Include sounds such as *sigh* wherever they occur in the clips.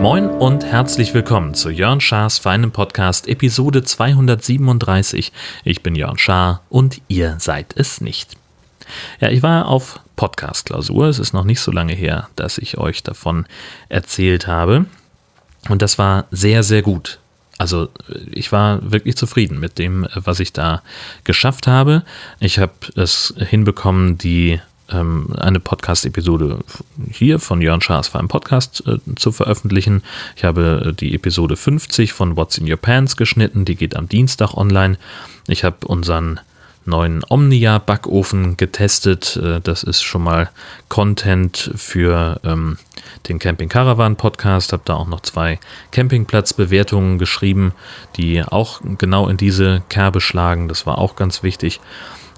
Moin und herzlich willkommen zu Jörn Schars feinem Podcast Episode 237. Ich bin Jörn Schaar und ihr seid es nicht. Ja, ich war auf Podcast-Klausur. Es ist noch nicht so lange her, dass ich euch davon erzählt habe. Und das war sehr, sehr gut. Also ich war wirklich zufrieden mit dem, was ich da geschafft habe. Ich habe es hinbekommen, die ähm, eine Podcast-Episode hier von Jörn Schaas für einen Podcast äh, zu veröffentlichen. Ich habe äh, die Episode 50 von What's in Your Pants geschnitten, die geht am Dienstag online. Ich habe unseren neuen Omnia-Backofen getestet. Äh, das ist schon mal Content für ähm, den Camping Caravan Podcast. Habe da auch noch zwei Campingplatzbewertungen geschrieben, die auch genau in diese Kerbe schlagen. Das war auch ganz wichtig.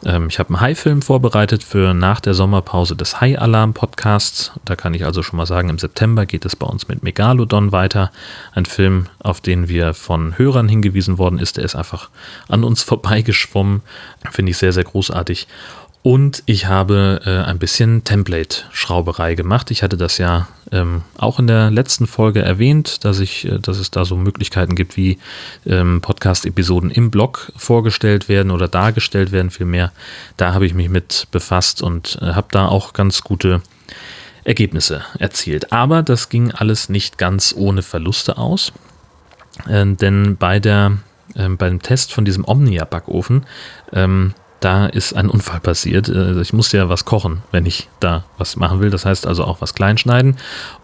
Ähm, ich habe einen Hai-Film vorbereitet für nach der Sommerpause des Hai-Alarm-Podcasts. Da kann ich also schon mal sagen, im September geht es bei uns mit Megalodon weiter. Ein Film, auf den wir von Hörern hingewiesen worden ist. Der ist einfach an uns *laughs* vorbeigeschwommen. Finde ich sehr, sehr großartig. Und ich habe äh, ein bisschen Template-Schrauberei gemacht. Ich hatte das ja ähm, auch in der letzten Folge erwähnt, dass, ich, äh, dass es da so Möglichkeiten gibt, wie ähm, Podcast-Episoden im Blog vorgestellt werden oder dargestellt werden, vielmehr. Da habe ich mich mit befasst und äh, habe da auch ganz gute Ergebnisse erzielt. Aber das ging alles nicht ganz ohne Verluste aus. Äh, denn bei der, ähm, beim Test von diesem Omnia-Backofen ähm, da ist ein Unfall passiert. Äh, ich musste ja was kochen, wenn ich da was machen will. Das heißt also auch was kleinschneiden.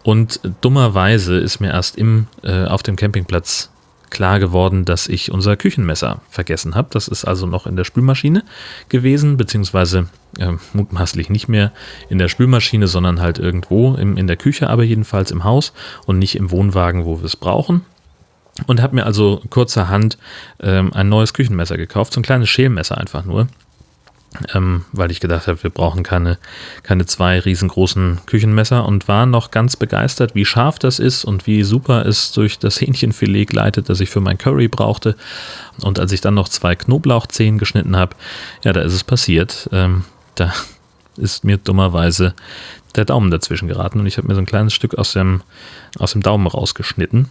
Und dummerweise ist mir erst im, äh, auf dem Campingplatz klar geworden, dass ich unser Küchenmesser vergessen habe. Das ist also noch in der Spülmaschine gewesen, beziehungsweise äh, mutmaßlich nicht mehr in der Spülmaschine, sondern halt irgendwo im, in der Küche, aber jedenfalls im Haus und nicht im Wohnwagen, wo wir es brauchen. Und habe mir also kurzerhand ähm, ein neues Küchenmesser gekauft, so ein kleines Schälmesser einfach nur ähm, weil ich gedacht habe, wir brauchen keine, keine zwei riesengroßen Küchenmesser und war noch ganz begeistert, wie scharf das ist und wie super es durch das Hähnchenfilet gleitet, das ich für mein Curry brauchte. Und als ich dann noch zwei Knoblauchzehen geschnitten habe, ja, da ist es passiert. Ähm, da ist mir dummerweise der Daumen dazwischen geraten und ich habe mir so ein kleines Stück aus dem, aus dem Daumen rausgeschnitten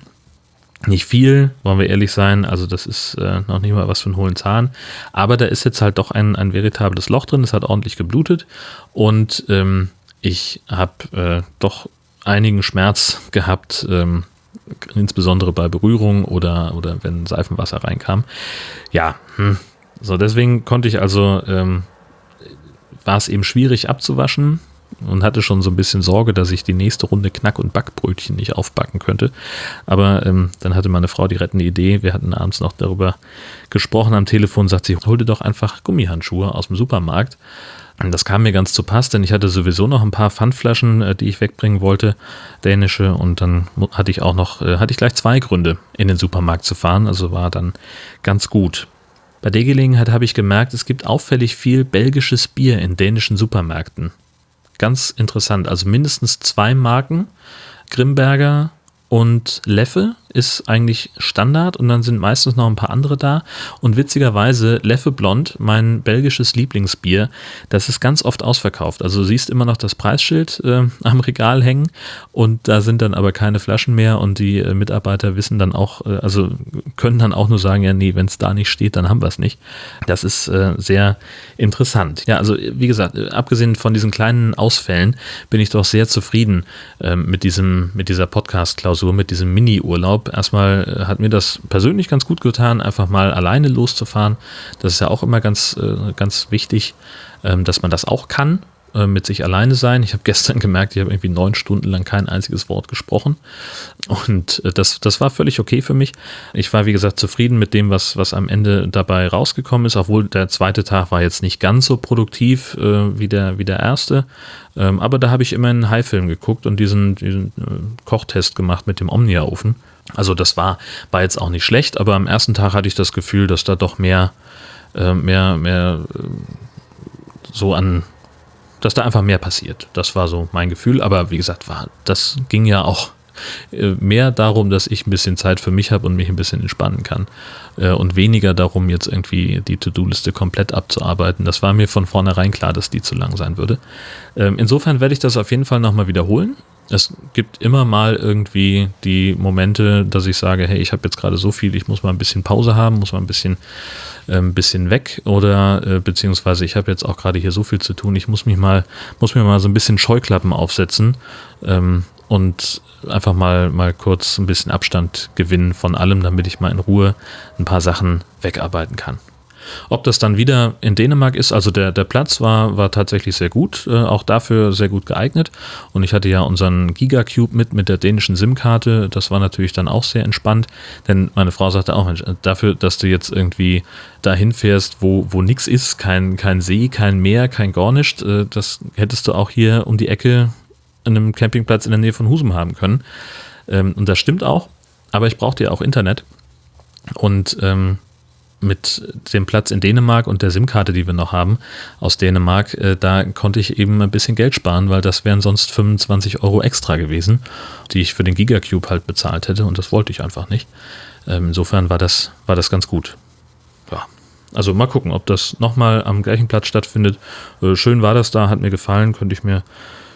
nicht viel, wollen wir ehrlich sein. Also das ist äh, noch nicht mal was für einen hohlen Zahn. Aber da ist jetzt halt doch ein, ein veritables Loch drin. Es hat ordentlich geblutet. Und ähm, ich habe äh, doch einigen Schmerz gehabt, ähm, insbesondere bei Berührung oder, oder wenn Seifenwasser reinkam. Ja, hm. so deswegen konnte ich also, ähm, war es eben schwierig abzuwaschen und hatte schon so ein bisschen Sorge, dass ich die nächste Runde Knack- und Backbrötchen nicht aufbacken könnte. Aber ähm, dann hatte meine Frau die rettende Idee. Wir hatten abends noch darüber gesprochen am Telefon, sagt sie, hol dir doch einfach Gummihandschuhe aus dem Supermarkt. Das kam mir ganz zu Pass, denn ich hatte sowieso noch ein paar Pfandflaschen, äh, die ich wegbringen wollte, dänische. Und dann hatte ich auch noch, äh, hatte ich gleich zwei Gründe, in den Supermarkt zu fahren. Also war dann ganz gut. Bei der Gelegenheit habe ich gemerkt, es gibt auffällig viel belgisches Bier in dänischen Supermärkten. Ganz interessant. Also mindestens zwei Marken. Grimberger und Leffe ist eigentlich Standard und dann sind meistens noch ein paar andere da. Und witzigerweise, Leffe Blond, mein belgisches Lieblingsbier, das ist ganz oft ausverkauft. Also du siehst immer noch das Preisschild äh, am Regal hängen und da sind dann aber keine Flaschen mehr und die äh, Mitarbeiter wissen dann auch, äh, also können dann auch nur sagen, ja, nee, wenn es da nicht steht, dann haben wir es nicht. Das ist äh, sehr interessant. Ja, also wie gesagt, äh, abgesehen von diesen kleinen Ausfällen bin ich doch sehr zufrieden ähm, mit diesem, mit dieser Podcast-Klausur, mit diesem Mini-Urlaub Erstmal äh, hat mir das persönlich ganz gut getan, einfach mal alleine loszufahren. Das ist ja auch immer ganz, äh, ganz wichtig, ähm, dass man das auch kann, äh, mit sich alleine sein. Ich habe *laughs* gestern gemerkt, ich habe irgendwie neun Stunden lang kein einziges Wort gesprochen. Und das, das war völlig okay für mich. Ich war, wie gesagt, zufrieden mit dem, was, was am Ende dabei rausgekommen ist, obwohl der zweite Tag war jetzt nicht ganz so produktiv wie, der, wie der erste. Ähm, aber da habe ich immer einen High-Film geguckt und diesen, diesen Kochtest gemacht mit dem Omnia-Ofen. Also das war, war jetzt auch nicht schlecht, aber am ersten Tag hatte ich das Gefühl, dass da doch mehr, äh, mehr, mehr äh, so an, dass da einfach mehr passiert. Das war so mein Gefühl, aber wie gesagt, war, das ging ja auch äh, mehr darum, dass ich ein bisschen Zeit für mich habe und mich ein bisschen entspannen kann. Äh, und weniger darum, jetzt irgendwie die To-Do-Liste komplett abzuarbeiten. Das war mir von vornherein klar, dass die zu lang sein würde. Ähm, insofern werde ich das auf jeden Fall nochmal wiederholen es gibt immer mal irgendwie die Momente, dass ich sage, hey, ich habe jetzt gerade so viel, ich muss mal ein bisschen Pause haben, muss mal ein bisschen, äh, bisschen weg oder äh, beziehungsweise ich habe jetzt auch gerade hier so viel zu tun, ich muss mich mal, muss mir mal so ein bisschen Scheuklappen aufsetzen ähm, und einfach mal, mal kurz ein bisschen Abstand gewinnen von allem, damit ich mal in Ruhe ein paar Sachen wegarbeiten kann. Ob das dann wieder in Dänemark ist, also der, der Platz war, war tatsächlich sehr gut, äh, auch dafür sehr gut geeignet. Und ich hatte ja unseren Gigacube mit, mit der dänischen SIM-Karte. Das war natürlich dann auch sehr entspannt, denn meine Frau sagte auch, Mensch, dafür, dass du jetzt irgendwie dahin fährst, wo, wo nichts ist, kein, kein See, kein Meer, kein Gornischt, äh, das hättest du auch hier um die Ecke an einem Campingplatz in der Nähe von Husum haben können. Ähm, und das stimmt auch, aber ich brauchte ja auch Internet. Und ähm, mit dem Platz in Dänemark und der SIM-Karte, die wir noch haben aus Dänemark, äh, da konnte ich eben ein bisschen Geld sparen, weil das wären sonst 25 Euro extra gewesen, die ich für den Gigacube halt bezahlt hätte und das wollte ich einfach nicht. Ähm, insofern war das, war das ganz gut. Ja. Also mal gucken, ob das nochmal am gleichen Platz stattfindet. Äh, schön war das da, hat mir gefallen, könnte ich mir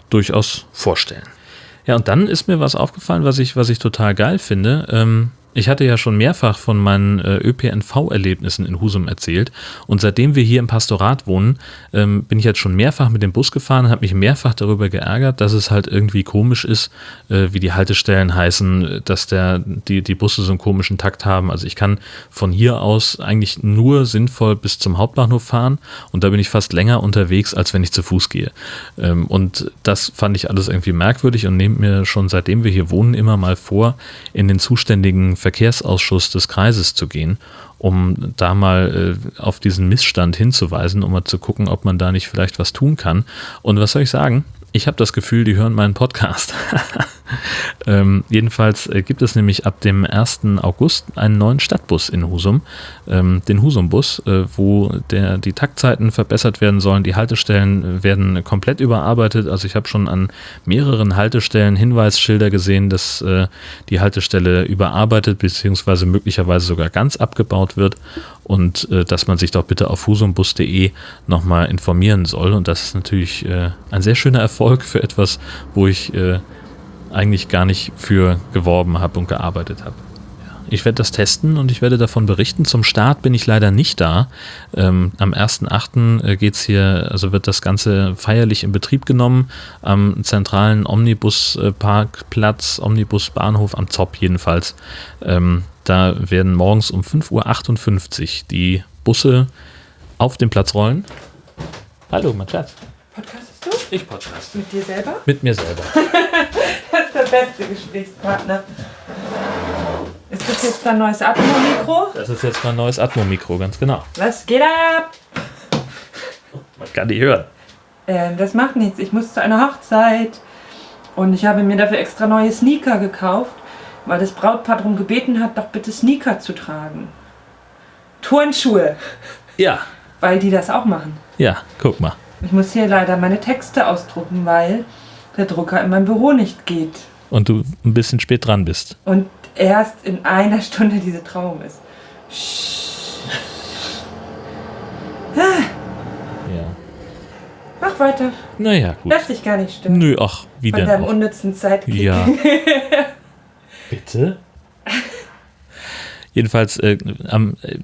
durchaus vorstellen. Ja, und dann ist mir was aufgefallen, was ich, was ich total geil finde. Ähm, ich hatte ja schon mehrfach von meinen äh, ÖPNV-Erlebnissen in Husum erzählt und seitdem wir hier im Pastorat wohnen, ähm, bin ich jetzt schon mehrfach mit dem Bus gefahren und habe mich mehrfach darüber geärgert, dass es halt irgendwie komisch ist, äh, wie die Haltestellen heißen, dass der, die, die Busse so einen komischen Takt haben. Also ich kann von hier aus eigentlich nur sinnvoll bis zum Hauptbahnhof fahren und da bin ich fast länger unterwegs, als wenn ich zu Fuß gehe. Ähm, und das fand ich alles irgendwie merkwürdig und nehme mir schon seitdem wir hier wohnen immer mal vor, in den zuständigen Verkehrsausschuss des Kreises zu gehen, um da mal äh, auf diesen Missstand hinzuweisen, um mal zu gucken, ob man da nicht vielleicht was tun kann. Und was soll ich sagen? Ich habe das Gefühl, die hören meinen Podcast. *laughs* ähm, jedenfalls äh, gibt es nämlich ab dem 1. August einen neuen Stadtbus in Husum, ähm, den Husum-Bus, äh, wo der, die Taktzeiten verbessert werden sollen. Die Haltestellen werden komplett überarbeitet. Also ich habe schon an mehreren Haltestellen Hinweisschilder gesehen, dass äh, die Haltestelle überarbeitet bzw. möglicherweise sogar ganz abgebaut wird und äh, dass man sich doch bitte auf husumbus.de nochmal informieren soll. Und das ist natürlich äh, ein sehr schöner Erfolg für etwas, wo ich äh, eigentlich gar nicht für geworben habe und gearbeitet habe. Ich werde das testen und ich werde davon berichten. Zum Start bin ich leider nicht da. Ähm, am 1.8. Äh, geht es hier, also wird das Ganze feierlich in Betrieb genommen am zentralen Omnibusparkplatz, Omnibusbahnhof am Zopp jedenfalls. Ähm, da werden morgens um 5.58 Uhr die Busse auf den Platz rollen. Hallo, mein Schatz. Podcastest du? Ich podcast. Mit dir selber? Mit mir selber. *laughs* das ist der beste Gesprächspartner. Ist jetzt dein neues Atmo-Mikro? Das ist jetzt mein neues Atmo-Mikro, ganz genau. Was geht ab? Man kann die hören. Ähm, das macht nichts. Ich muss zu einer Hochzeit. Und ich habe mir dafür extra neue Sneaker gekauft, weil das Brautpaar darum gebeten hat, doch bitte Sneaker zu tragen. Turnschuhe, Ja, weil die das auch machen. ja, guck mal. Ich muss hier leider meine Texte ausdrucken, weil der Drucker in meinem Büro nicht geht. Und du ein bisschen spät dran bist. Und erst in einer Stunde diese Trauung ist. Ja. Mach weiter. Naja, gut. Lass dich gar nicht stören. Nö, ach, wie Von denn deinem auch. unnützen Sidekick. Ja. *laughs* Bitte? Jedenfalls äh, am äh,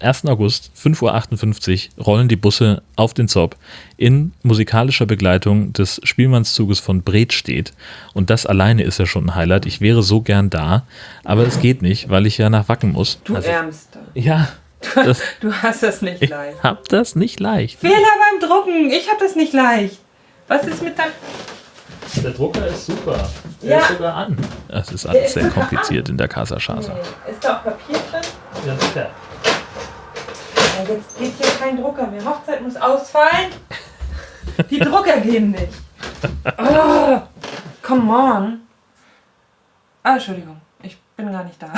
1. August, 5.58 Uhr, rollen die Busse auf den Zopp in musikalischer Begleitung des Spielmannszuges von Bredstedt. Und das alleine ist ja schon ein Highlight. Ich wäre so gern da, aber es geht nicht, weil ich ja nach Wacken muss. Du Also, Ärmster. ja, das, *laughs* Du hast das nicht ich leicht. hab das nicht leicht. Fehler beim Drucken. Ich hab das nicht leicht. Was ist mit deinem... Der Drucker ist super. Der Ja. ist sogar an. Das ist alles sehr kompliziert in der Casa Chasa. Ist da auch Papier drin? Ja, sicher. Jetzt geht hier kein Drucker mehr. Hochzeit muss ausfallen. Die Drucker gehen nicht. Oh, come on. Ah, Entschuldigung. Ich bin gar nicht da.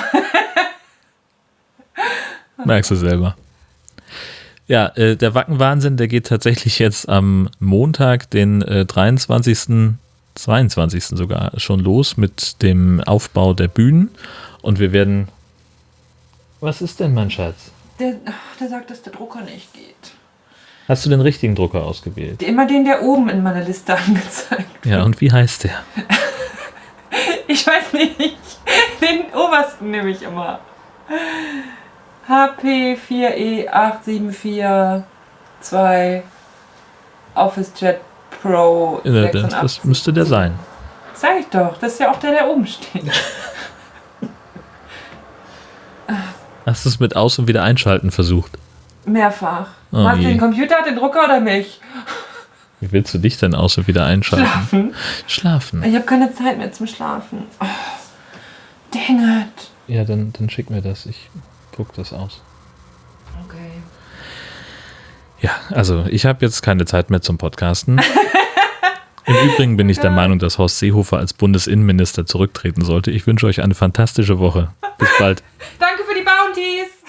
*laughs* Merkst du selber. Ja, äh, der Wackenwahnsinn, der geht tatsächlich jetzt am Montag, den äh, 23. 22. sogar schon los mit dem Aufbau der Bühnen und wir werden. Was ist denn, mein Schatz? Der, der sagt, dass der Drucker nicht geht. Hast du den richtigen Drucker ausgewählt? Immer den, der oben in meiner Liste *laughs* angezeigt. Ja, und wie heißt der? *laughs* Ich weiß nicht. Den obersten nehme ich immer. HP 4E8742 OfficeJet Pro Ja, das, das 86. müsste der sein. Sag ich doch, das ist ja auch der, der oben steht. *laughs* Hast du es mit Aus- und Wiedereinschalten versucht? Mehrfach. Oh Hast du je. den Computer, den Drucker oder mich? Wie willst du dich denn Aus- und wieder einschalten? Schlafen. Schlafen. Ich habe keine Zeit mehr zum Schlafen. Oh, dang it. Ja, dann, dann schick mir das. Ich druck das aus. Okay. Ja, also ich habe jetzt keine Zeit mehr zum Podcasten. Im Übrigen bin ich der Meinung, dass Horst Seehofer als Bundesinnenminister zurücktreten sollte. Ich wünsche euch eine fantastische Woche. Bis bald. Danke für die Bounties.